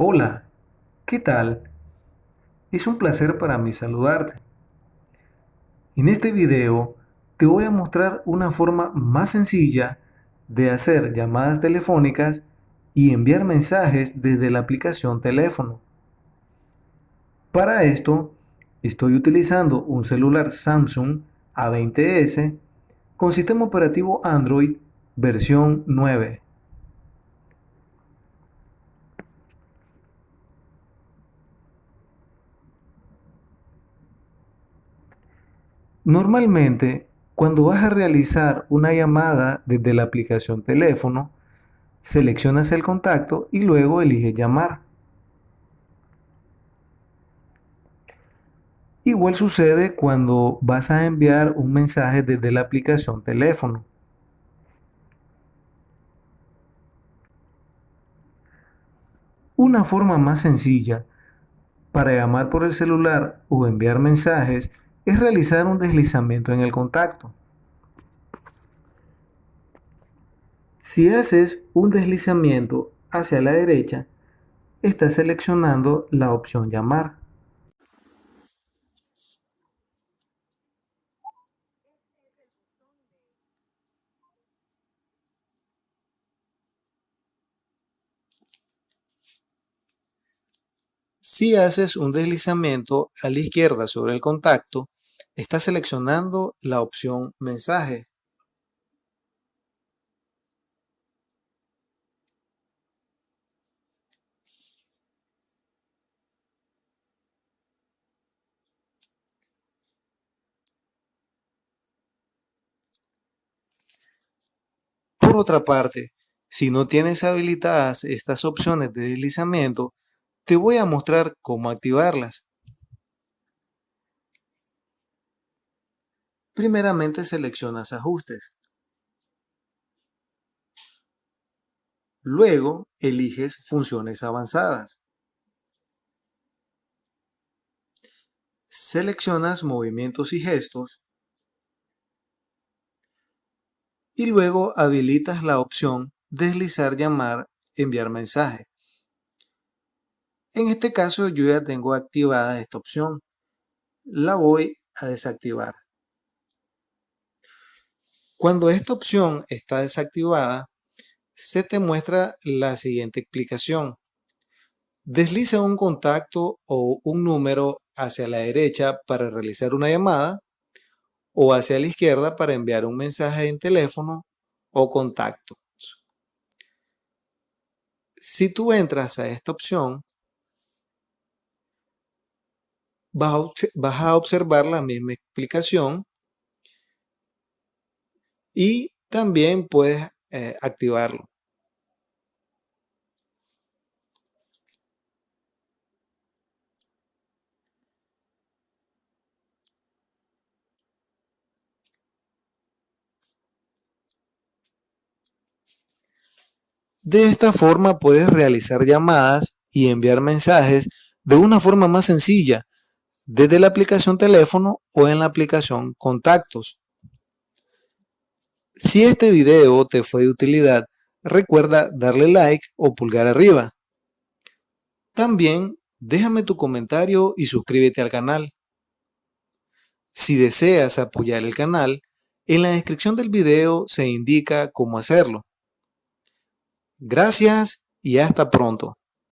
Hola, ¿qué tal? Es un placer para mí saludarte. En este video te voy a mostrar una forma más sencilla de hacer llamadas telefónicas y enviar mensajes desde la aplicación teléfono. Para esto estoy utilizando un celular Samsung A20s con sistema operativo Android versión 9. Normalmente, cuando vas a realizar una llamada desde la aplicación teléfono, seleccionas el contacto y luego eliges llamar. Igual sucede cuando vas a enviar un mensaje desde la aplicación teléfono. Una forma más sencilla para llamar por el celular o enviar mensajes es realizar un deslizamiento en el contacto. Si haces un deslizamiento hacia la derecha, estás seleccionando la opción llamar. Si haces un deslizamiento a la izquierda sobre el contacto, estás seleccionando la opción mensaje. Por otra parte, si no tienes habilitadas estas opciones de deslizamiento, te voy a mostrar cómo activarlas. Primeramente seleccionas ajustes. Luego eliges funciones avanzadas. Seleccionas movimientos y gestos. Y luego habilitas la opción deslizar, llamar, enviar mensaje. En este caso yo ya tengo activada esta opción. La voy a desactivar. Cuando esta opción está desactivada, se te muestra la siguiente explicación. Desliza un contacto o un número hacia la derecha para realizar una llamada o hacia la izquierda para enviar un mensaje en teléfono o contacto. Si tú entras a esta opción, vas a observar la misma explicación y también puedes eh, activarlo. De esta forma puedes realizar llamadas y enviar mensajes de una forma más sencilla desde la aplicación teléfono o en la aplicación contactos. Si este video te fue de utilidad, recuerda darle like o pulgar arriba. También déjame tu comentario y suscríbete al canal. Si deseas apoyar el canal, en la descripción del video se indica cómo hacerlo. Gracias y hasta pronto.